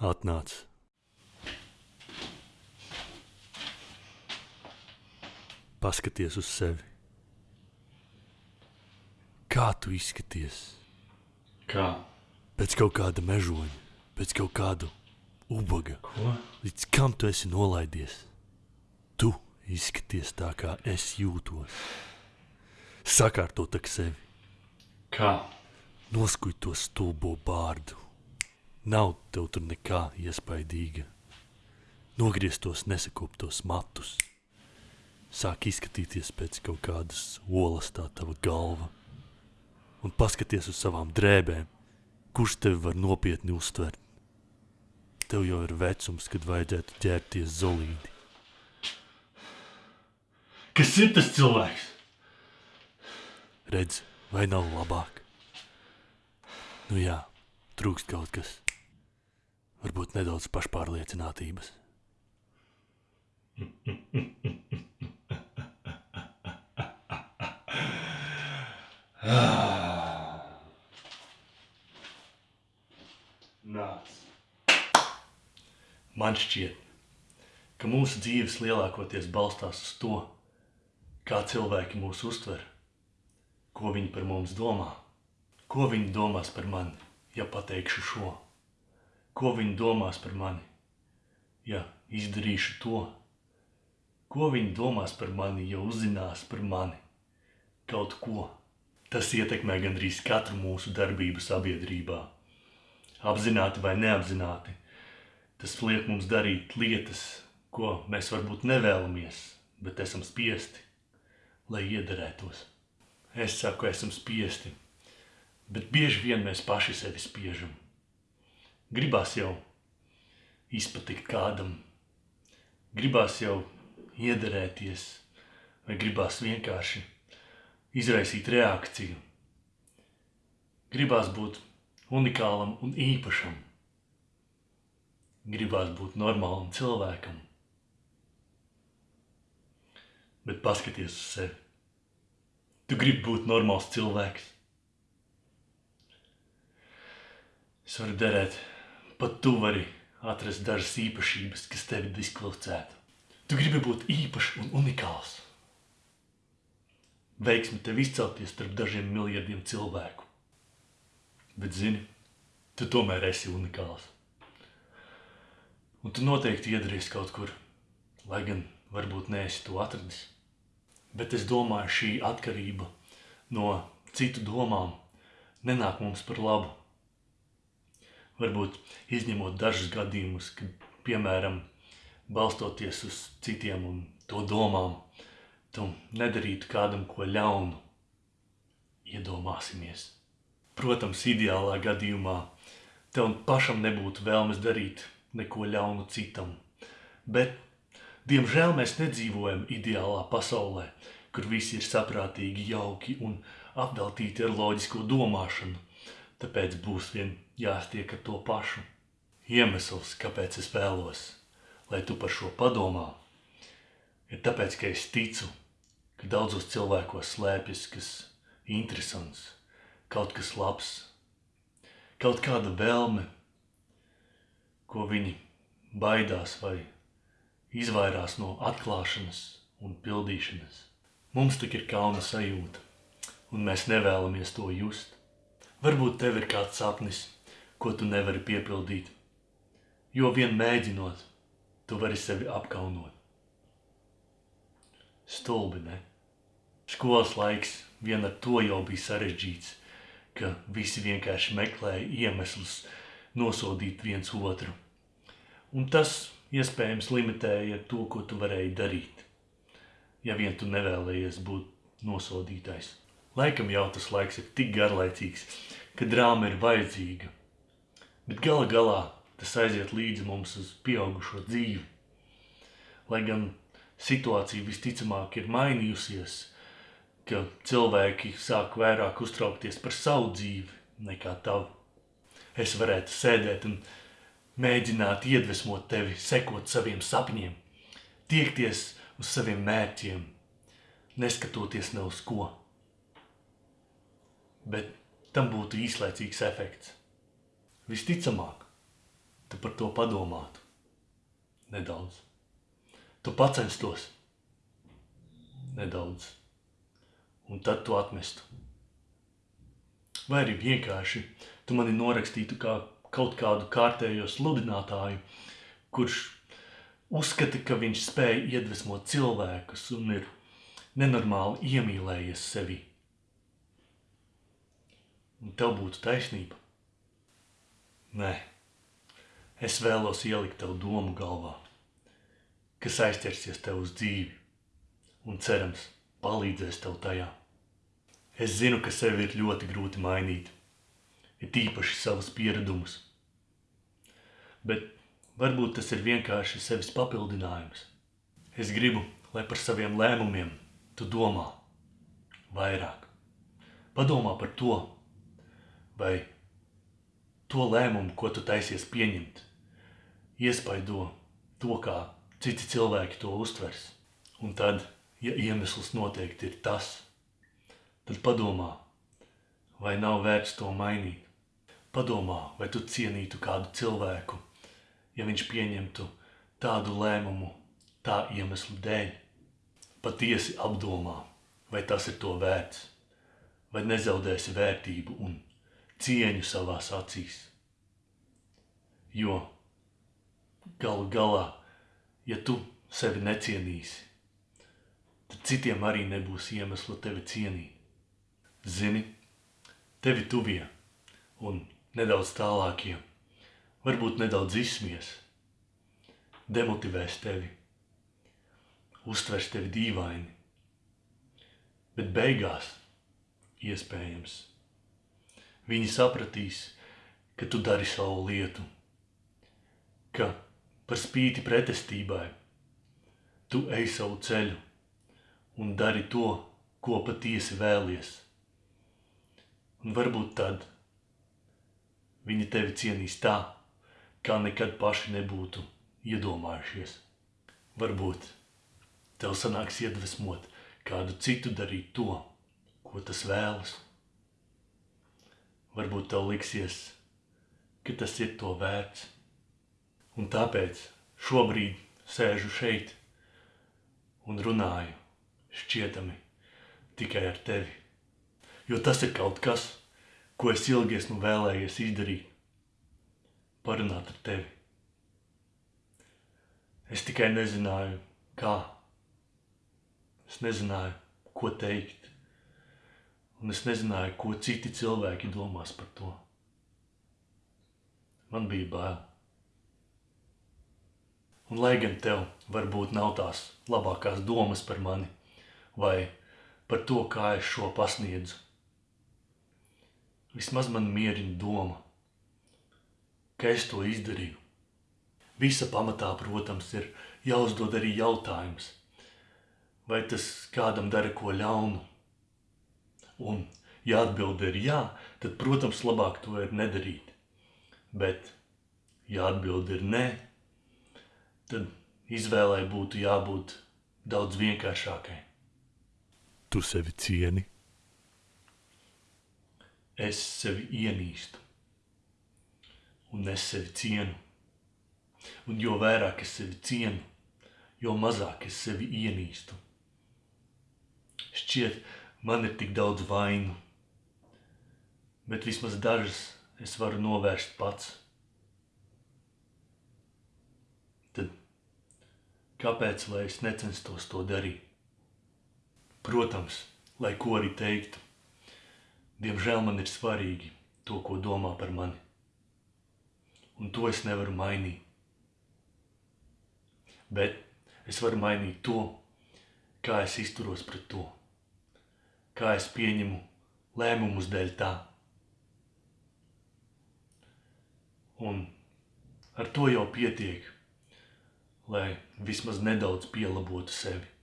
Atnāc. Paskaties uz sevi. Kā tu izskaties? Kā? Pēc kaut kāda mežoņa, pēc kaut kāda ubaga. Ko? Līdz kam tu esi nolaidies? Tu izskaties tā, kā es jūtos. Sakārto tak sevi, Kā? noskuj to stulbo bārdu. Nav tev tur nekā iespaidīga. Nogriez tos nesakoptos matus. Sāk izskatīties pēc kaut kādas olas tā tava galva. Un paskaties uz savām drēbēm, kurš tevi var nopietni uztvert. Tev jau ir vecums, kad vajadzētu ķerties zolīdi. Kas ir tas cilvēks? Redz, vai nav labāk? Nu jā, trūkst kaut kas. Varbūt nedaudz pašpārliecinātības. Nāc. Man šķiet, ka mūsu dzīves lielākoties balstās uz to, kā cilvēki mūs uztver, ko viņi par mums domā, ko viņi domās par mani, ja pateikšu šo, ko viņi domās par mani, ja izdarīšu to, ko viņi domās par mani, ja uzzinās par mani kaut ko. Tas ietekmē gandrīz katru mūsu darbību sabiedrībā. Apzināti vai neapzināti, tas liek mums darīt lietas, ko mēs varbūt nevēlamies, bet esam spiesti, lai iederētos. Es saku, esam spiesti, bet bieži vien mēs paši sevi spiežam. Gribās jau izpatikt kādam, gribās jau iederēties, vai gribās vienkārši izraisīt reakciju. Gribās būt unikālam un īpašam. Gribās būt normālam cilvēkam. Bet paskaties uz sevi. Tu gribi būt normāls cilvēks. Es varu derēt, pat tu vari atrast dažas īpašības, kas tevi diskvalificētu. Tu gribi būt īpašs un unikāls. Veiksmi tev izcelties starp dažiem miljardiem cilvēku. Bet, zini, tu tomēr esi unikāls. Un tu noteikti iedarīsi kaut kur, lai gan varbūt neesi to atradis. Bet es domāju, šī atkarība no citu domām nenāk mums par labu. Varbūt izņemot dažus gadījumus, kad, piemēram, balstoties uz citiem un to domām, tu nedarītu kādam ko ļaunu. Iedomāsimies. Protams, ideālā gadījumā tev pašam nebūtu vēlmes darīt neko ļaunu citam. Bet, diemžēl, mēs nedzīvojam ideālā pasaulē, kur visi ir saprātīgi, jauki un apveltīti ar loģisko domāšanu. Tāpēc būs vien jāstiek ar to pašu. Iemesls, kāpēc es vēlos, lai tu par šo padomā, ir tāpēc, ka es ticu, ka daudzos cilvēkos slēpjas kas interesants, kaut kas labs, kaut kāda vēlme, ko viņi baidās vai izvairās no atklāšanas un pildīšanas. Mums tik ir kauna sajūta, un mēs nevēlamies to just. Varbūt tev ir kāds sapnis, ko tu nevari piepildīt, jo vien mēģinot, tu vari sevi apkaunot. Stulbi, ne? Skolas laiks vien ar to jau bija sarežģīts, ka visi vienkārši meklēja iemeslus nosodīt viens otru. Un tas iespējams limitēja to, ko tu varēji darīt, ja vien tu nevēlējies būt nosodītais. Laikam jau tas laiks ir tik garlaicīgs, ka drāma ir vajadzīga, bet gala galā tas aiziet līdzi mums uz pieaugušo dzīvi. Lai gan situācija visticamāk ir mainījusies, ka cilvēki sāk vairāk uztraukties par savu dzīvi nekā tavu. Es varētu sēdēt un mēģināt iedvesmot tevi, sekot saviem sapņiem, tiekties uz saviem mērķiem, neskatoties ne uz ko. Bet tam būtu īslaicīgs efekts. Visticamāk, tu par to padomātu nedaudz. Tu pacenstos nedaudz, un tad tu atmestu. Vai arī vienkārši tu mani norakstītu kā kaut kādu kārtējo sludinātāju, kurš uzskata, ka viņš spēj iedvesmot cilvēkus un ir nenormāli iemīlējies sevi. Un tev būtu taisnība. Nē, es vēlos ielikt tev domu galvā, kas aizķersies tev uz dzīvi un cerams palīdzēs tev tajā. Es zinu, ka sevi ir ļoti grūti mainīt, ir tīpaši savus pieradumus. Bet varbūt tas ir vienkārši sevis papildinājums. Es gribu, lai par saviem lēmumiem tu domā vairāk. Padomā par to, vai to lēmumu, ko tu taisies pieņemt, iespaido to, kā citi cilvēki to uztvers. Un tad, ja iemesls noteikti ir tas, tad padomā, vai nav vērts to mainīt. Padomā, vai tu cienītu kādu cilvēku, ja viņš pieņemtu tādu lēmumu tā iemeslu dēļ. Patiesi apdomā, vai tas ir to vērts, vai nezaudēsi vērtību un cieņu savās acīs. Jo galu galā, ja tu sevi necienīsi, tad citiem arī nebūs iemesla tevi cienīt. Zini, tevi tuvie un nedaudz tālākie, varbūt nedaudz izsmies, demotivēs tevi, uztvers tevi dīvaini, bet beigās iespējams Viņi sapratīs, ka tu dari savu lietu, ka par spīti pretestībai tu ej savu ceļu un dari to, ko patiesi vēlies. Un varbūt tad viņi tevi cienīs tā, kā nekad paši nebūtu iedomājušies. Varbūt tev sanāks iedvesmot kādu citu darīt to, ko tas vēlas. Varbūt tev liksies, ka tas ir to vērts. Un tāpēc šobrīd sēžu šeit un runāju šķietami tikai ar tevi. Jo tas ir kaut kas, ko es ilgi esmu vēlējies izdarīt. Parunāt ar tevi. Es tikai nezināju, kā. Es nezināju, ko teikt un es nezināju, ko citi cilvēki domās par to. Man bija bail. Un lai gan tev varbūt nav tās labākās domas par mani vai par to, kā es šo pasniedzu, vismaz man mierina doma, ka es to izdarīju. Visa pamatā, protams, ir jāuzdod arī jautājums, vai tas kādam dara ko ļaunu, Un, ja atbilde ir jā, tad, protams, labāk to ir nedarīt. Bet, ja atbilde ir nē, tad izvēlei būtu jābūt daudz vienkāršākai. Tu sevi cieni? Es sevi ienīstu, un es sevi cienu. Un jo vairāk es sevi cienu, jo mazāk es sevi ienīstu. Šķiet, Man ir tik daudz vainu, bet vismaz dažas es varu novērst pats. Tad kāpēc lai es necenstos to darīt? Protams, lai ko arī teiktu, diemžēl man ir svarīgi to, ko domā par mani. Un to es nevaru mainīt. Bet es varu mainīt to, kā es izturos pret to kā es pieņemu lēmumus dēļ tā. Un ar to jau pietiek, lai vismaz nedaudz pielabotu sevi.